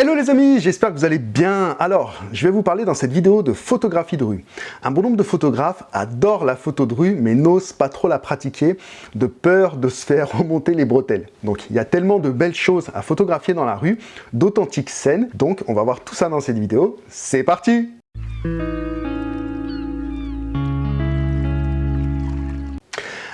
Hello les amis, j'espère que vous allez bien. Alors, je vais vous parler dans cette vidéo de photographie de rue. Un bon nombre de photographes adorent la photo de rue, mais n'osent pas trop la pratiquer, de peur de se faire remonter les bretelles. Donc, il y a tellement de belles choses à photographier dans la rue, d'authentiques scènes. Donc, on va voir tout ça dans cette vidéo. C'est parti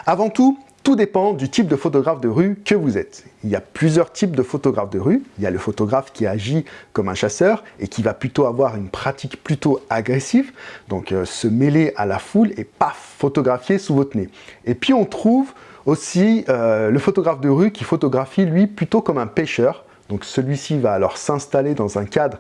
Avant tout, tout dépend du type de photographe de rue que vous êtes. Il y a plusieurs types de photographes de rue. Il y a le photographe qui agit comme un chasseur et qui va plutôt avoir une pratique plutôt agressive, donc euh, se mêler à la foule et paf, photographier sous votre nez. Et puis on trouve aussi euh, le photographe de rue qui photographie lui plutôt comme un pêcheur. Donc celui-ci va alors s'installer dans un cadre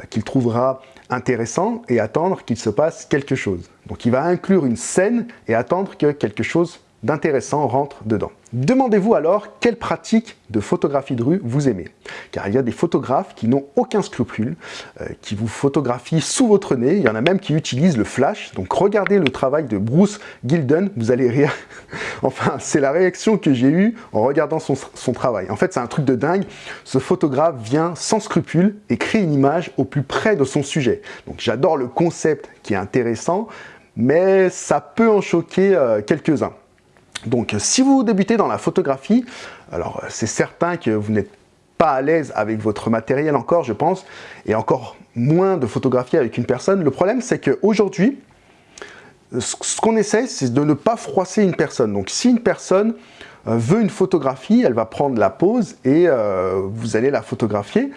euh, qu'il trouvera intéressant et attendre qu'il se passe quelque chose. Donc il va inclure une scène et attendre que quelque chose d'intéressant rentre dedans. Demandez-vous alors quelle pratique de photographie de rue vous aimez. Car il y a des photographes qui n'ont aucun scrupule, euh, qui vous photographient sous votre nez, il y en a même qui utilisent le flash. Donc regardez le travail de Bruce Gilden, vous allez rire. enfin, c'est la réaction que j'ai eue en regardant son, travail. En fait, c'est un truc de dingue. Ce photographe vient sans scrupule et crée une image au plus près de son sujet. Donc j'adore le concept qui est intéressant, mais ça peut en choquer euh, quelques-uns. Donc si vous débutez dans la photographie, alors c'est certain que vous n'êtes pas à l'aise avec votre matériel encore, je pense, et encore moins de photographier avec une personne. Le problème, c'est qu'aujourd'hui, ce qu'on essaie, c'est de ne pas froisser une personne. Donc si une personne euh, veut une photographie, elle va prendre la pose et euh, vous allez la photographier.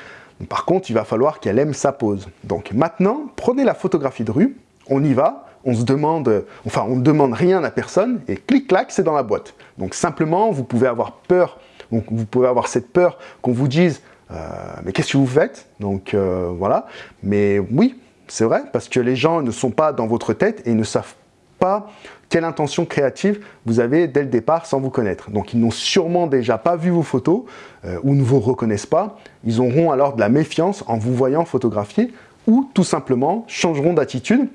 Par contre, il va falloir qu'elle aime sa pose. Donc maintenant, prenez la photographie de rue, on y va, on se demande, enfin on ne demande rien à personne et clic-clac, c'est dans la boîte. Donc simplement, vous pouvez avoir peur, vous pouvez avoir cette peur qu'on vous dise euh, mais qu'est-ce que vous faites? Donc euh, voilà, mais oui, c'est vrai, parce que les gens ne sont pas dans votre tête et ne savent pas quelle intention créative vous avez dès le départ sans vous connaître. Donc ils n'ont sûrement déjà pas vu vos photos euh, ou ne vous reconnaissent pas. Ils auront alors de la méfiance en vous voyant photographier ou tout simplement changeront d'attitude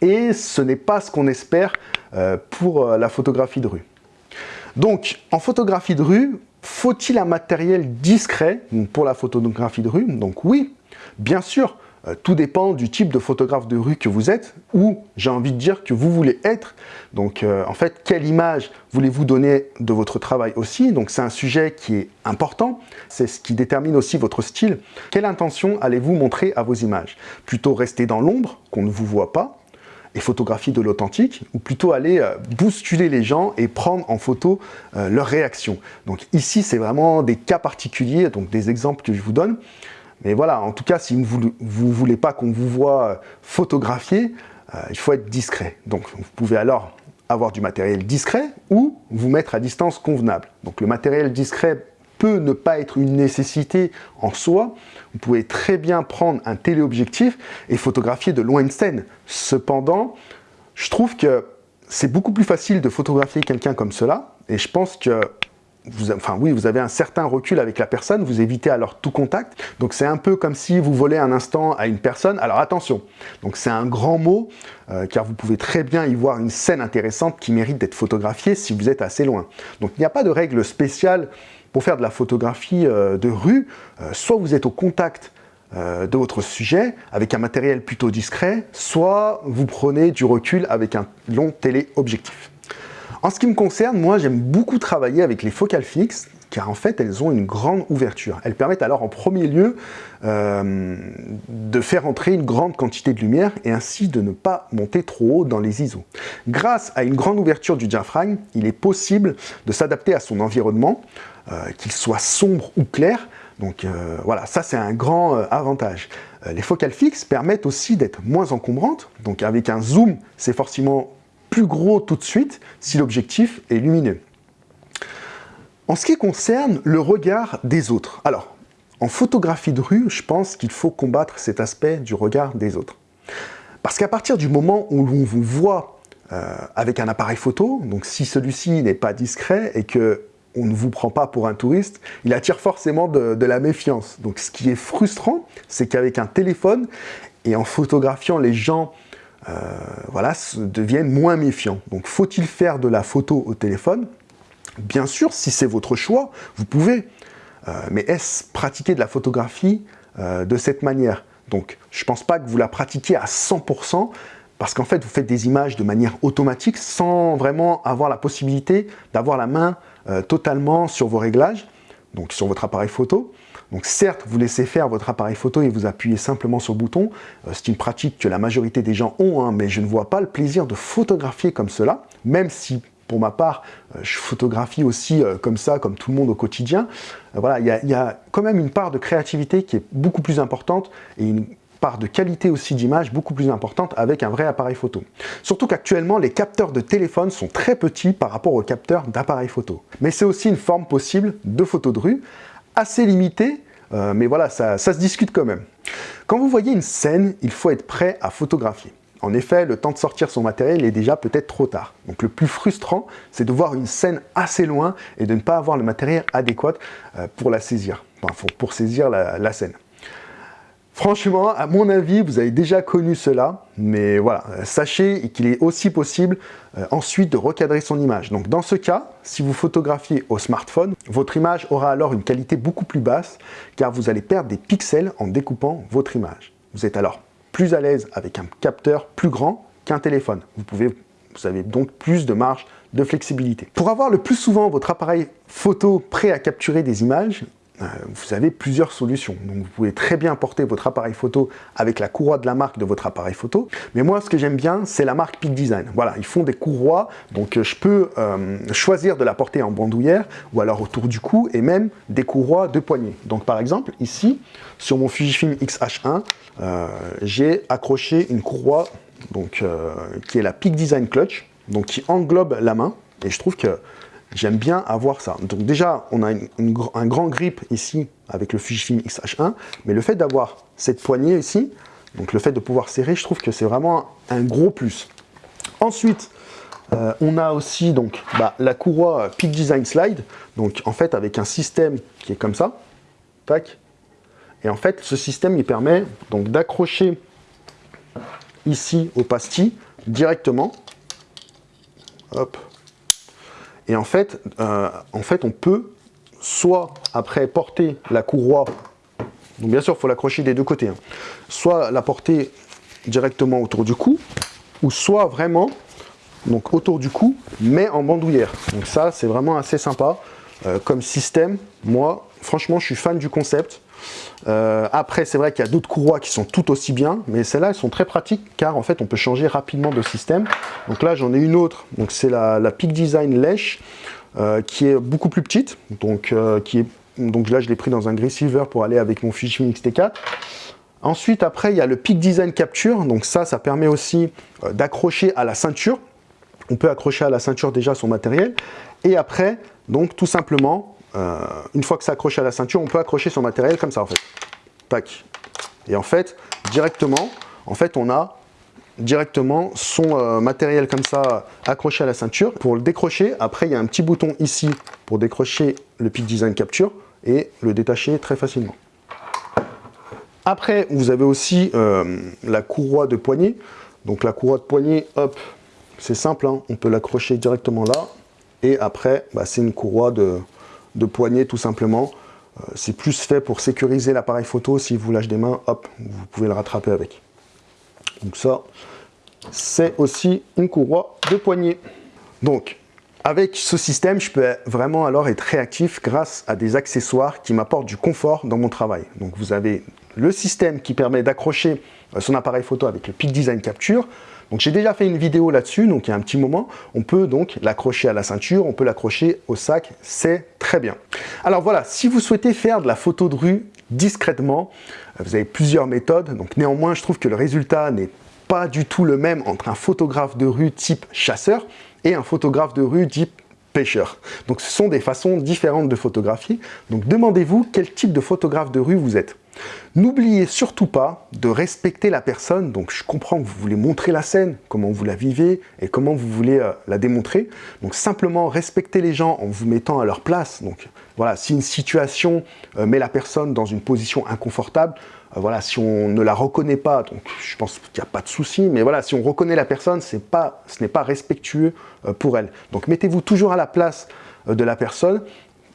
et ce n'est pas ce qu'on espère euh, pour euh, la photographie de rue. Donc, en photographie de rue, faut-il un matériel discret pour la photographie de rue? Donc oui, bien sûr, euh, tout dépend du type de photographe de rue que vous êtes ou, j'ai envie de dire, que vous voulez être. Donc, en fait, quelle image voulez-vous donner de votre travail aussi? Donc, c'est un sujet qui est important. C'est ce qui détermine aussi votre style. Quelle intention allez-vous montrer à vos images? Plutôt rester dans l'ombre, qu'on ne vous voit pas, et de l'authentique, ou plutôt aller euh, bousculer les gens et prendre en photo euh, leurs réactions. Donc ici, c'est vraiment des cas particuliers, donc des exemples que je vous donne. Mais voilà, en tout cas, si vous ne voulez pas qu'on vous voit euh, photographier, il faut être discret. Donc vous pouvez alors avoir du matériel discret ou vous mettre à distance convenable. Donc le matériel discret peut ne pas être une nécessité en soi. Vous pouvez très bien prendre un téléobjectif et photographier de loin de scène. Cependant, je trouve que c'est beaucoup plus facile de photographier quelqu'un comme cela et je pense que vous, enfin oui, vous avez un certain recul avec la personne, vous évitez alors tout contact. Donc c'est un peu comme si vous volez un instant à une personne. Alors attention, donc c'est un grand mot, euh, car vous pouvez très bien y voir une scène intéressante qui mérite d'être photographiée si vous êtes assez loin. Donc il n'y a pas de règle spéciale pour faire de la photographie euh, de rue, euh, soit vous êtes au contact euh, de votre sujet avec un matériel plutôt discret, soit vous prenez du recul avec un long téléobjectif. En ce qui me concerne, moi j'aime beaucoup travailler avec les focales fixes car en fait elles ont une grande ouverture. Elles permettent alors en premier lieu de faire entrer une grande quantité de lumière et ainsi de ne pas monter trop haut dans les ISO. Grâce à une grande ouverture du diaphragme, il est possible de s'adapter à son environnement, euh, qu'il soit sombre ou clair. Donc euh, voilà, ça c'est un grand euh, avantage. les focales fixes permettent aussi d'être moins encombrantes. Donc avec un zoom, c'est forcément plus gros tout de suite si l'objectif est lumineux. En ce qui concerne le regard des autres, alors en photographie de rue, je pense qu'il faut combattre cet aspect du regard des autres. Parce qu'à partir du moment où l'on vous voit avec un appareil photo, donc si celui-ci n'est pas discret et que on ne vous prend pas pour un touriste, il attire forcément de, la méfiance. Donc ce qui est frustrant, c'est qu'avec un téléphone et en photographiant les gens, euh, voilà, deviennent moins méfiants. Donc faut-il faire de la photo au téléphone? Bien sûr, si c'est votre choix, vous pouvez. mais est-ce pratiquer de la photographie de cette manière? Donc, je ne pense pas que vous la pratiquiez à 100%, parce qu'en fait, vous faites des images de manière automatique sans vraiment avoir la possibilité d'avoir la main totalement sur vos réglages, donc sur votre appareil photo. Donc certes, vous laissez faire votre appareil photo et vous appuyez simplement sur le bouton. Euh, c'est une pratique que la majorité des gens ont, hein, mais je ne vois pas le plaisir de photographier comme cela, même si pour ma part, euh, je photographie aussi euh, comme ça, comme tout le monde au quotidien. voilà, il y, a quand même une part de créativité qui est beaucoup plus importante et une part de qualité aussi d'image beaucoup plus importante avec un vrai appareil photo. Surtout qu'actuellement, les capteurs de téléphone sont très petits par rapport aux capteurs d'appareil photo. Mais c'est aussi une forme possible de photo de rue, assez limité, euh, mais voilà, ça, se discute quand même. Quand vous voyez une scène, il faut être prêt à photographier. En effet, le temps de sortir son matériel est déjà peut-être trop tard. Donc le plus frustrant, c'est de voir une scène assez loin et de ne pas avoir le matériel adéquat euh, pour la saisir, enfin, pour saisir la scène. Franchement, à mon avis, vous avez déjà connu cela, mais voilà, sachez qu'il est aussi possible euh, ensuite de recadrer son image. Donc dans ce cas, si vous photographiez au smartphone, votre image aura alors une qualité beaucoup plus basse, car vous allez perdre des pixels en découpant votre image. Vous êtes alors plus à l'aise avec un capteur plus grand qu'un téléphone. Vous, avez donc plus de marge de flexibilité. Pour avoir le plus souvent votre appareil photo prêt à capturer des images, vous avez plusieurs solutions. Donc vous pouvez très bien porter votre appareil photo avec la courroie de la marque de votre appareil photo. Mais moi, ce que j'aime bien, c'est la marque Peak Design. Voilà, ils font des courroies, donc euh, je peux euh, choisir de la porter en bandoulière ou alors autour du cou et même des courroies de poignée. Donc par exemple, ici, sur mon Fujifilm X-H1, j'ai accroché une courroie donc, qui est la Peak Design Clutch, donc qui englobe la main. Et je trouve que J'aime bien avoir ça. Donc déjà, on a un grand grip ici avec le Fujifilm X-H1, mais le fait d'avoir cette poignée ici, donc le fait de pouvoir serrer, je trouve que c'est vraiment un gros plus. Ensuite, euh, on a aussi donc bah, la courroie Peak Design Slide, donc en fait avec un système qui est comme ça, tac, et en fait ce système il permet donc d'accrocher ici au pastis directement, hop, et en fait, euh, en fait, on peut soit après porter la courroie, donc bien sûr il faut l'accrocher des deux côtés, hein, soit la porter directement autour du cou, ou soit vraiment autour du cou, mais en bandoulière. Donc ça c'est vraiment assez sympa euh, comme système. Moi, franchement, je suis fan du concept. Euh, après, c'est vrai qu'il y a d'autres courroies qui sont tout aussi bien, mais celles-là, elles sont très pratiques car en fait, on peut changer rapidement de système. Donc là, j'en ai une autre, donc c'est la, Peak Design Lèche, euh, qui est beaucoup plus petite. Donc, euh, qui est, donc là, je l'ai pris dans un gris silver pour aller avec mon Fujifilm X-T4. Ensuite, après, il y a le Peak Design Capture. Donc ça, ça permet aussi d'accrocher à la ceinture. On peut accrocher à la ceinture déjà son matériel. Et après, donc tout simplement, euh, une fois que c'est accroché à la ceinture, on peut accrocher son matériel comme ça en fait. Tac. Et en fait, directement, en fait, on a directement son euh, matériel comme ça accroché à la ceinture. Pour le décrocher, après il y a un petit bouton ici pour décrocher le Peak Design Capture et le détacher très facilement. Après, vous avez aussi euh, la courroie de poignée. Donc la courroie de poignée, hop, c'est simple, hein. on peut l'accrocher directement là. Et après, bah, c'est une courroie de, de poignée tout simplement. Euh, c'est plus fait pour sécuriser l'appareil photo. Si vous lâchez des mains, hop, vous pouvez le rattraper avec. Donc ça, c'est aussi une courroie de poignée. Donc, avec ce système, je peux vraiment alors être réactif grâce à des accessoires qui m'apportent du confort dans mon travail. Donc vous avez le système qui permet d'accrocher euh, son appareil photo avec le Peak Design Capture. Donc j'ai déjà fait une vidéo là-dessus, donc il y a un petit moment. On peut donc l'accrocher à la ceinture, on peut l'accrocher au sac, c'est très bien. Alors voilà, si vous souhaitez faire de la photo de rue discrètement, euh, vous avez plusieurs méthodes. Donc néanmoins, je trouve que le résultat n'est pas du tout le même entre un photographe de rue type chasseur et un photographe de rue type pêcheur. Donc ce sont des façons différentes de photographier. Donc demandez-vous quel type de photographe de rue vous êtes. N'oubliez surtout pas de respecter la personne, donc je comprends que vous voulez montrer la scène, comment vous la vivez et comment vous voulez euh, la démontrer. Donc simplement respecter les gens en vous mettant à leur place. Donc voilà, si une situation euh, met la personne dans une position inconfortable, euh, si on ne la reconnaît pas, je pense qu'il n'y a pas de souci, mais voilà, si on reconnaît la personne, ce n'est pas respectueux pour elle. Donc mettez-vous toujours à la place de la personne,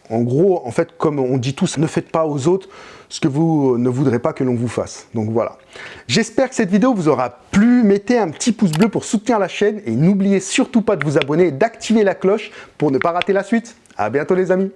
En gros, en fait, comme on dit tous, ne faites pas aux autres ce que vous ne voudrez pas que l'on vous fasse. Donc voilà. J'espère que cette vidéo vous aura plu. Mettez un petit pouce bleu pour soutenir la chaîne et n'oubliez surtout pas de vous abonner et d'activer la cloche pour ne pas rater la suite. A bientôt les amis